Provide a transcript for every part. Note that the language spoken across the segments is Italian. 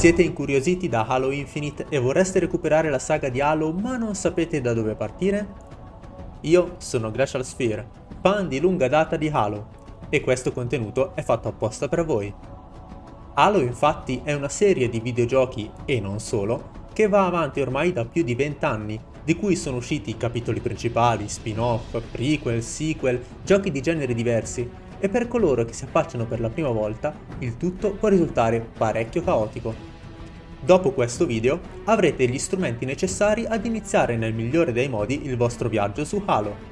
Siete incuriositi da Halo Infinite e vorreste recuperare la saga di Halo ma non sapete da dove partire? Io sono Glacial Sphere, fan di lunga data di Halo, e questo contenuto è fatto apposta per voi. Halo infatti è una serie di videogiochi, e non solo, che va avanti ormai da più di 20 anni, di cui sono usciti capitoli principali, spin-off, prequel, sequel, giochi di generi diversi, e per coloro che si affacciano per la prima volta, il tutto può risultare parecchio caotico. Dopo questo video avrete gli strumenti necessari ad iniziare nel migliore dei modi il vostro viaggio su Halo.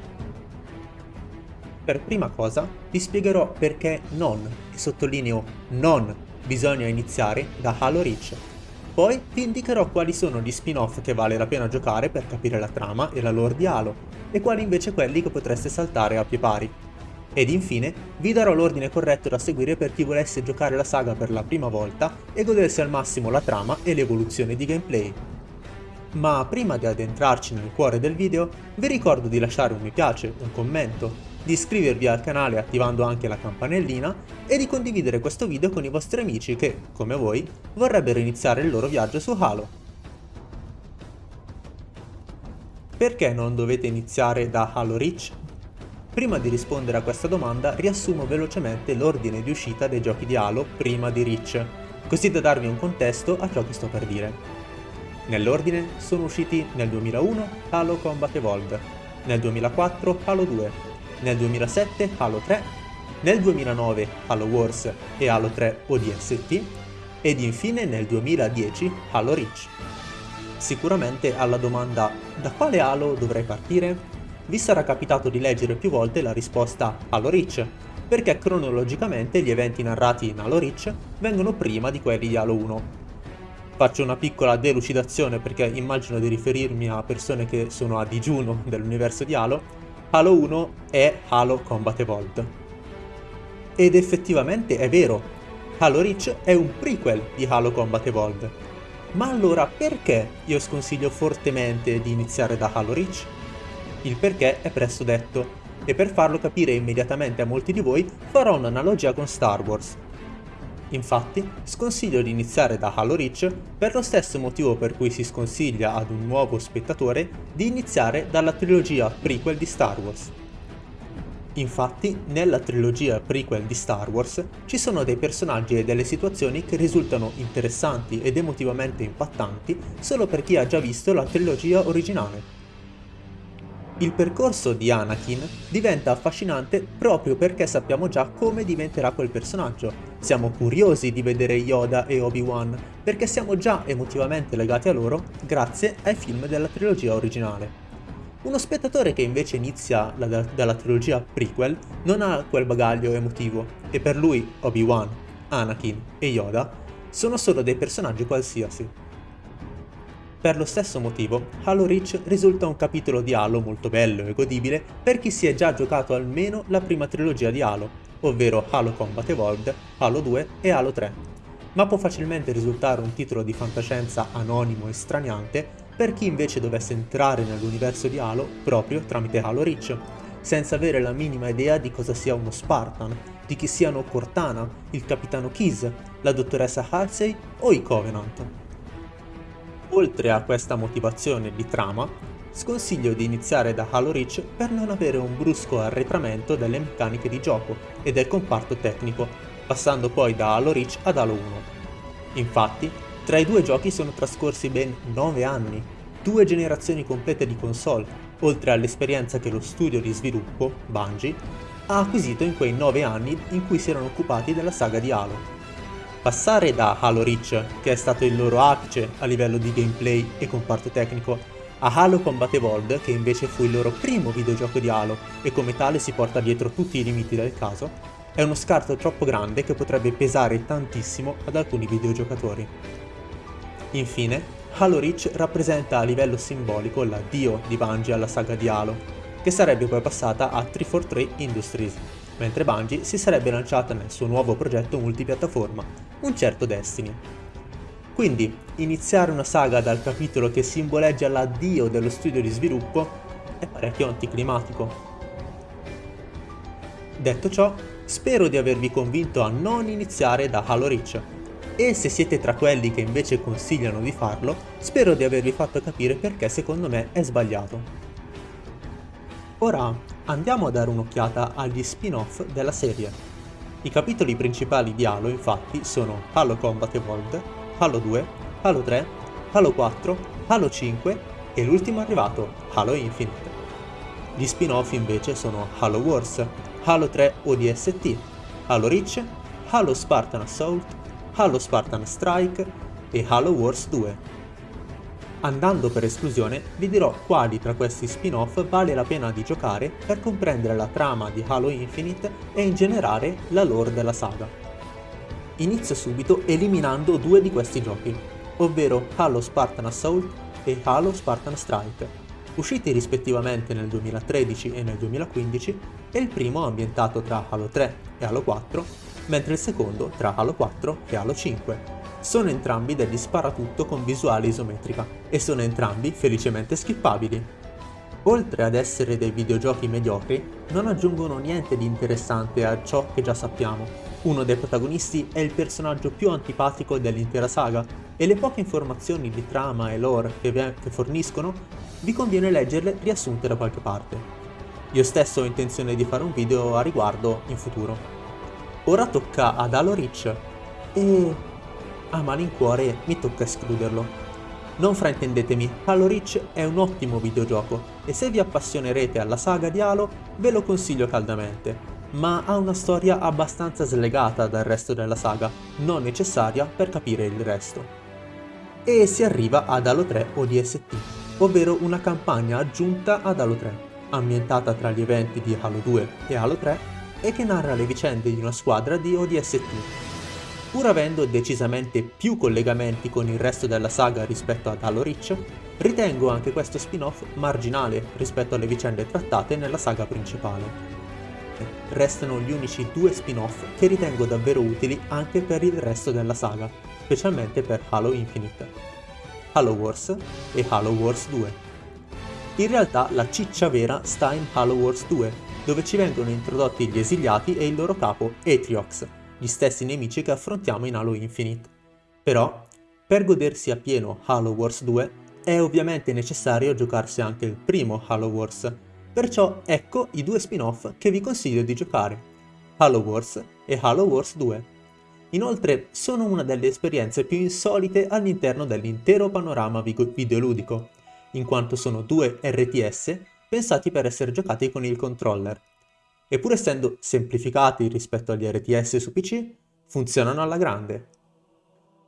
Per prima cosa vi spiegherò perché non, e sottolineo non, bisogna iniziare da Halo Reach. Poi vi indicherò quali sono gli spin-off che vale la pena giocare per capire la trama e la lore di Halo, e quali invece quelli che potreste saltare a pie pari. Ed infine vi darò l'ordine corretto da seguire per chi volesse giocare la saga per la prima volta e godersi al massimo la trama e l'evoluzione di gameplay. Ma prima di addentrarci nel cuore del video, vi ricordo di lasciare un mi piace, un commento, di iscrivervi al canale attivando anche la campanellina e di condividere questo video con i vostri amici che, come voi, vorrebbero iniziare il loro viaggio su Halo. Perché non dovete iniziare da Halo Reach? Prima di rispondere a questa domanda riassumo velocemente l'ordine di uscita dei giochi di Halo prima di Reach, così da darvi un contesto a ciò che sto per dire. Nell'ordine sono usciti nel 2001 Halo Combat Evolved, nel 2004 Halo 2, nel 2007 Halo 3, nel 2009 Halo Wars e Halo 3 ODST ed infine nel 2010 Halo Reach. Sicuramente alla domanda da quale Halo dovrei partire vi sarà capitato di leggere più volte la risposta Halo Reach, perché cronologicamente gli eventi narrati in Halo Reach vengono prima di quelli di Halo 1. Faccio una piccola delucidazione perché immagino di riferirmi a persone che sono a digiuno dell'universo di Halo. Halo 1 è Halo Combat Evolved. Ed effettivamente è vero, Halo Reach è un prequel di Halo Combat Evolved. Ma allora perché io sconsiglio fortemente di iniziare da Halo Reach? Il perché è presto detto, e per farlo capire immediatamente a molti di voi farò un'analogia con Star Wars. Infatti, sconsiglio di iniziare da Halo Reach per lo stesso motivo per cui si sconsiglia ad un nuovo spettatore di iniziare dalla trilogia prequel di Star Wars. Infatti, nella trilogia prequel di Star Wars ci sono dei personaggi e delle situazioni che risultano interessanti ed emotivamente impattanti solo per chi ha già visto la trilogia originale. Il percorso di Anakin diventa affascinante proprio perché sappiamo già come diventerà quel personaggio. Siamo curiosi di vedere Yoda e Obi-Wan perché siamo già emotivamente legati a loro grazie ai film della trilogia originale. Uno spettatore che invece inizia la, dalla trilogia prequel non ha quel bagaglio emotivo e per lui Obi-Wan, Anakin e Yoda sono solo dei personaggi qualsiasi. Per lo stesso motivo, Halo Reach risulta un capitolo di Halo molto bello e godibile per chi si è già giocato almeno la prima trilogia di Halo, ovvero Halo Combat Evolved, Halo 2 e Halo 3, ma può facilmente risultare un titolo di fantascienza anonimo e straniante per chi invece dovesse entrare nell'universo di Halo proprio tramite Halo Reach, senza avere la minima idea di cosa sia uno Spartan, di chi siano Cortana, il capitano Keyes, la dottoressa Halsey o i Covenant. Oltre a questa motivazione di trama, sconsiglio di iniziare da Halo Reach per non avere un brusco arretramento delle meccaniche di gioco e del comparto tecnico, passando poi da Halo Reach ad Halo 1. Infatti, tra i due giochi sono trascorsi ben 9 anni, due generazioni complete di console, oltre all'esperienza che lo studio di sviluppo, Bungie, ha acquisito in quei 9 anni in cui si erano occupati della saga di Halo. Passare da Halo Reach, che è stato il loro apice a livello di gameplay e comparto tecnico, a Halo Combat Evolved, che invece fu il loro primo videogioco di Halo e come tale si porta dietro tutti i limiti del caso, è uno scarto troppo grande che potrebbe pesare tantissimo ad alcuni videogiocatori. Infine, Halo Reach rappresenta a livello simbolico l'addio di Bungie alla saga di Halo, che sarebbe poi passata a 343 Industries, mentre Bungie si sarebbe lanciata nel suo nuovo progetto multipiattaforma, un certo Destiny. Quindi, iniziare una saga dal capitolo che simboleggia l'addio dello studio di sviluppo è parecchio anticlimatico. Detto ciò, spero di avervi convinto a non iniziare da Halo Reach, E se siete tra quelli che invece consigliano di farlo, spero di avervi fatto capire perché secondo me è sbagliato. Ora andiamo a dare un'occhiata agli spin-off della serie. I capitoli principali di Halo infatti sono Halo Combat Evolved, Halo 2, Halo 3, Halo 4, Halo 5 e l'ultimo arrivato, Halo Infinite. Gli spin-off invece sono Halo Wars, Halo 3 ODST, Halo Reach, Halo Spartan Assault, Halo Spartan Strike e Halo Wars 2. Andando per esclusione, vi dirò quali tra questi spin-off vale la pena di giocare per comprendere la trama di Halo Infinite e in generale la lore della saga. Inizio subito eliminando due di questi giochi, ovvero Halo Spartan Assault e Halo Spartan Strike usciti rispettivamente nel 2013 e nel 2015 e il primo ambientato tra Halo 3 e Halo 4, mentre il secondo tra Halo 4 e Halo 5. Sono entrambi degli sparatutto con visuale isometrica e sono entrambi felicemente skippabili. Oltre ad essere dei videogiochi mediocri, non aggiungono niente di interessante a ciò che già sappiamo. Uno dei protagonisti è il personaggio più antipatico dell'intera saga e le poche informazioni di trama e lore che, che forniscono vi conviene leggerle riassunte da qualche parte. Io stesso ho intenzione di fare un video a riguardo in futuro. Ora tocca ad Halo Reach e a malincuore mi tocca escluderlo. Non fraintendetemi, Halo Reach è un ottimo videogioco e se vi appassionerete alla saga di Halo ve lo consiglio caldamente, ma ha una storia abbastanza slegata dal resto della saga, non necessaria per capire il resto. E si arriva ad Halo 3 ODST, ovvero una campagna aggiunta ad Halo 3, ambientata tra gli eventi di Halo 2 e Halo 3 e che narra le vicende di una squadra di ODST. Pur avendo decisamente più collegamenti con il resto della saga rispetto ad Halo Reach, ritengo anche questo spin-off marginale rispetto alle vicende trattate nella saga principale. Restano gli unici due spin-off che ritengo davvero utili anche per il resto della saga, specialmente per Halo Infinite. Halo Wars e Halo Wars 2. In realtà la ciccia vera sta in Halo Wars 2, dove ci vengono introdotti gli esiliati e il loro capo Atriox, gli stessi nemici che affrontiamo in Halo Infinite. Però, per godersi a pieno Halo Wars 2, è ovviamente necessario giocarsi anche il primo Halo Wars, perciò ecco i due spin-off che vi consiglio di giocare, Halo Wars e Halo Wars 2. Inoltre sono una delle esperienze più insolite all'interno dell'intero panorama videoludico, in quanto sono due RTS pensati per essere giocati con il controller. E pur essendo semplificati rispetto agli RTS su PC, funzionano alla grande.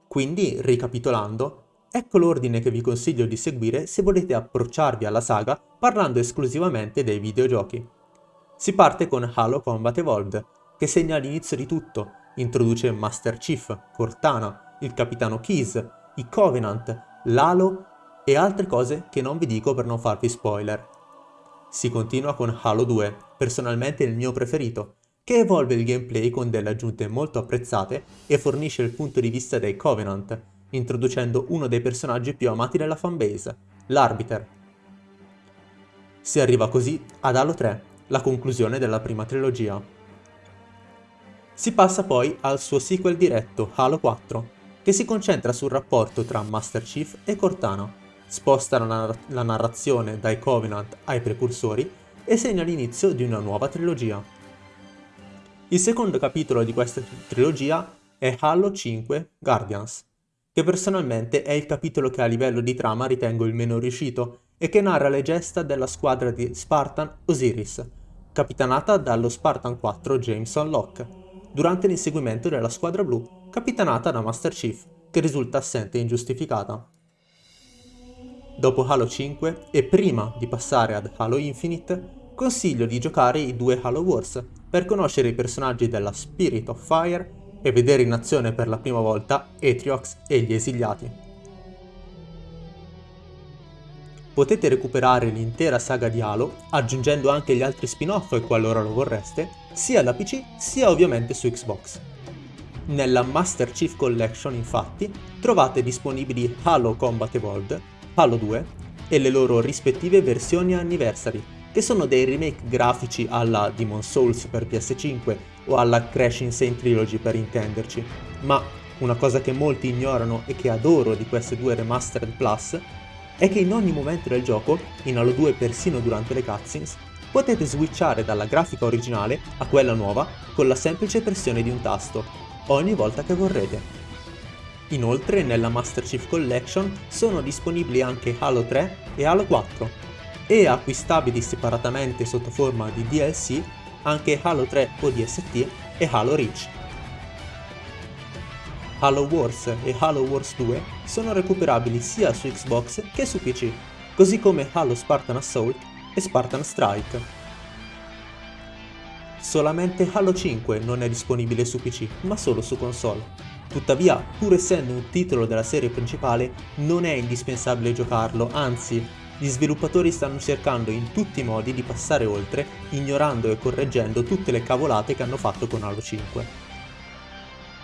Quindi, ricapitolando, ecco l'ordine che vi consiglio di seguire se volete approcciarvi alla saga parlando esclusivamente dei videogiochi. Si parte con Halo Combat Evolved, che segna l'inizio di tutto, Introduce Master Chief, Cortana, il capitano Keys, i Covenant, l'Halo e altre cose che non vi dico per non farvi spoiler. Si continua con Halo 2, personalmente il mio preferito, che evolve il gameplay con delle aggiunte molto apprezzate e fornisce il punto di vista dei Covenant, introducendo uno dei personaggi più amati della fanbase, l'Arbiter. Si arriva così ad Halo 3, la conclusione della prima trilogia. Si passa poi al suo sequel diretto, Halo 4, che si concentra sul rapporto tra Master Chief e Cortana, sposta la, narra la narrazione dai Covenant ai precursori e segna l'inizio di una nuova trilogia. Il secondo capitolo di questa trilogia è Halo 5 Guardians, che personalmente è il capitolo che a livello di trama ritengo il meno riuscito e che narra le gesta della squadra di Spartan Osiris, capitanata dallo Spartan 4 Jameson Locke, durante l'inseguimento della squadra blu capitanata da Master Chief, che risulta assente e ingiustificata. Dopo Halo 5 e prima di passare ad Halo Infinite, consiglio di giocare i due Halo Wars per conoscere i personaggi della Spirit of Fire e vedere in azione per la prima volta Atriox e gli esiliati. Potete recuperare l'intera saga di Halo, aggiungendo anche gli altri spin-off qualora lo vorreste, sia da PC sia ovviamente su Xbox. Nella Master Chief Collection infatti trovate disponibili Halo Combat Evolved, Halo 2 e le loro rispettive versioni Anniversary, che sono dei remake grafici alla Demon Souls per PS5 o alla Crash Insane Trilogy per intenderci, ma Una cosa che molti ignorano e che adoro di queste due Remastered Plus è che in ogni momento del gioco, in Halo 2 persino durante le cutscenes, potete switchare dalla grafica originale a quella nuova con la semplice pressione di un tasto, ogni volta che vorrete. Inoltre nella Master Chief Collection sono disponibili anche Halo 3 e Halo 4 e acquistabili separatamente sotto forma di DLC anche Halo 3 ODST e Halo Reach. Halo Wars e Halo Wars 2 sono recuperabili sia su Xbox che su PC, così come Halo Spartan Assault e Spartan Strike. Solamente Halo 5 non è disponibile su PC, ma solo su console. Tuttavia, pur essendo un titolo della serie principale, non è indispensabile giocarlo, anzi, gli sviluppatori stanno cercando in tutti i modi di passare oltre, ignorando e correggendo tutte le cavolate che hanno fatto con Halo 5.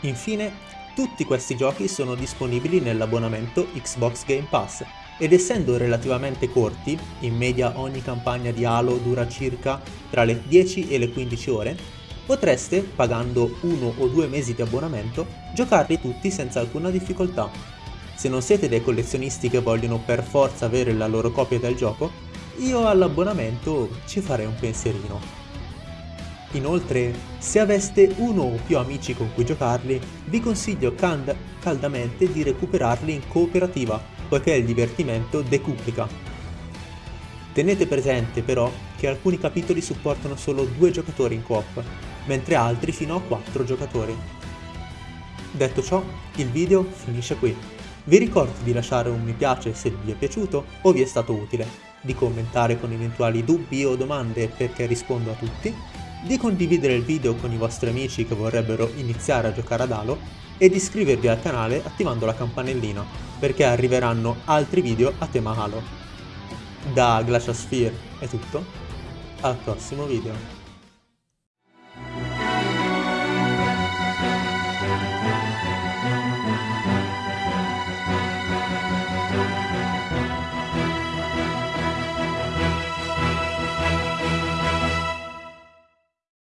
Infine, tutti questi giochi sono disponibili nell'abbonamento Xbox Game Pass ed essendo relativamente corti, in media ogni campagna di Halo dura circa tra le 10 e le 15 ore, potreste, pagando uno o due mesi di abbonamento, giocarli tutti senza alcuna difficoltà. Se non siete dei collezionisti che vogliono per forza avere la loro copia del gioco, io all'abbonamento ci farei un pensierino. Inoltre, se aveste uno o più amici con cui giocarli, vi consiglio cand- caldamente di recuperarli in cooperativa, poiché il divertimento decuplica. Tenete presente però che alcuni capitoli supportano solo due giocatori in coop, mentre altri fino a quattro giocatori. Detto ciò, il video finisce qui. Vi ricordo di lasciare un mi piace se vi è piaciuto o vi è stato utile, di commentare con eventuali dubbi o domande perché rispondo a tutti di condividere il video con i vostri amici che vorrebbero iniziare a giocare ad Halo e di iscrivervi al canale attivando la campanellina, perché arriveranno altri video a tema Halo. Da Glacial Sphere è tutto, al prossimo video.